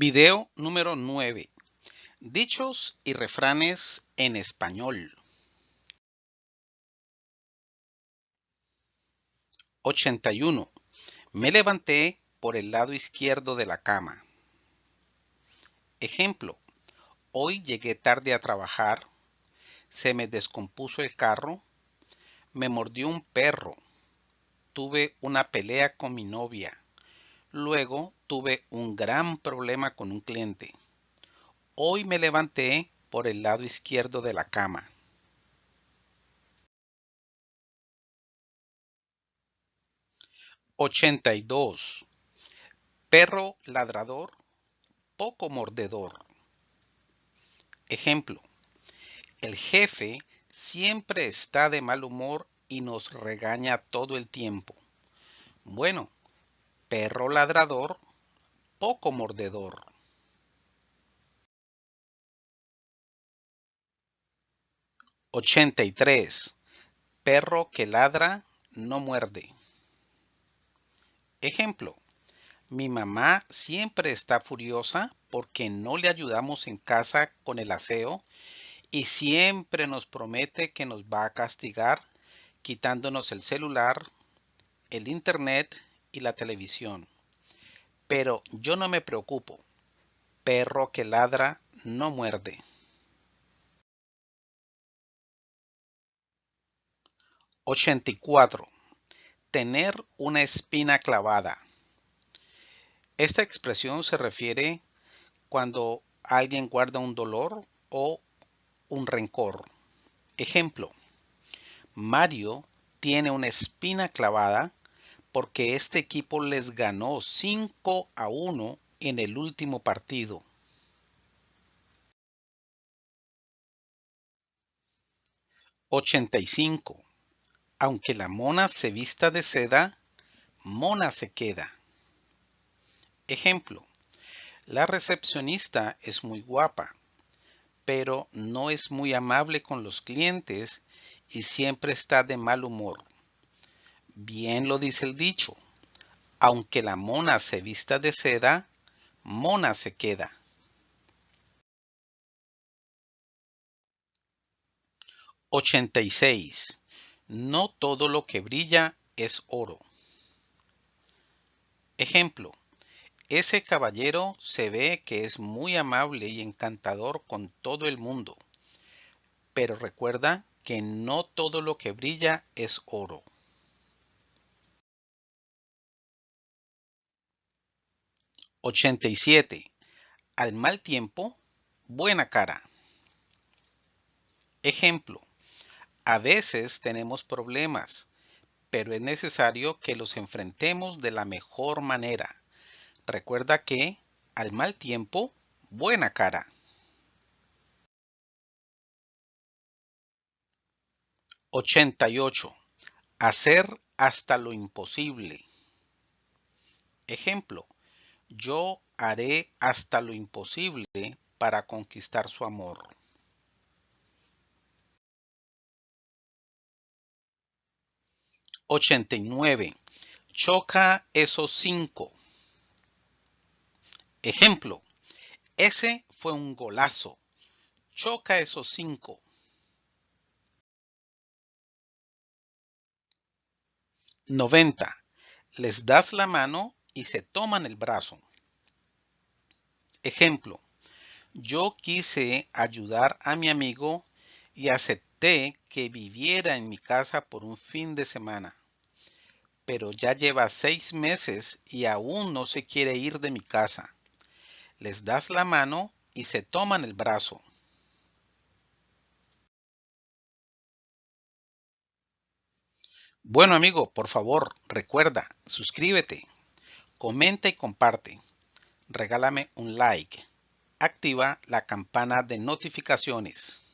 Video número 9. Dichos y refranes en español. 81. Me levanté por el lado izquierdo de la cama. Ejemplo. Hoy llegué tarde a trabajar. Se me descompuso el carro. Me mordió un perro. Tuve una pelea con mi novia. Luego tuve un gran problema con un cliente. Hoy me levanté por el lado izquierdo de la cama. Ochenta y dos. Perro ladrador, poco mordedor. Ejemplo. El jefe siempre está de mal humor y nos regaña todo el tiempo. Bueno, perro ladrador, poco mordedor. Ochenta y tres. Perro que ladra, no muerde. Ejemplo. Mi mamá siempre está furiosa porque no le ayudamos en casa con el aseo y siempre nos promete que nos va a castigar quitándonos el celular, el internet y la televisión. Pero yo no me preocupo. Perro que ladra no muerde. ¡84! Tener una espina clavada. Esta expresión se refiere cuando alguien guarda un dolor o un rencor. Ejemplo. Mario tiene una espina clavada porque este equipo les ganó 5 a 1 en el último partido. ¡85! Aunque la mona se vista de seda, mona se queda. Ejemplo. La recepcionista es muy guapa, pero no es muy amable con los clientes y siempre está de mal humor. Bien lo dice el dicho, aunque la mona se vista de seda, mona se queda. ¡86! No todo lo que brilla es oro. Ejemplo. Ese caballero se ve que es muy amable y encantador con todo el mundo. Pero recuerda que no todo lo que brilla es oro. 87. Al mal tiempo, buena cara. Ejemplo. A veces tenemos problemas, pero es necesario que los enfrentemos de la mejor manera. Recuerda que al mal tiempo, buena cara. 88. Hacer hasta lo imposible. Ejemplo. Yo haré hasta lo imposible para conquistar su amor. Ochenta y nueve. Choca esos cinco. Ejemplo. Ese fue un golazo. Choca esos cinco. Noventa. Les das la mano y se toman el brazo. Ejemplo, yo quise ayudar a mi amigo y acepté que viviera en mi casa por un fin de semana, pero ya lleva seis meses y aún no se quiere ir de mi casa. Les das la mano y se toman el brazo. Bueno amigo, por favor, recuerda, suscríbete comenta y comparte. Regálame un like. Activa la campana de notificaciones.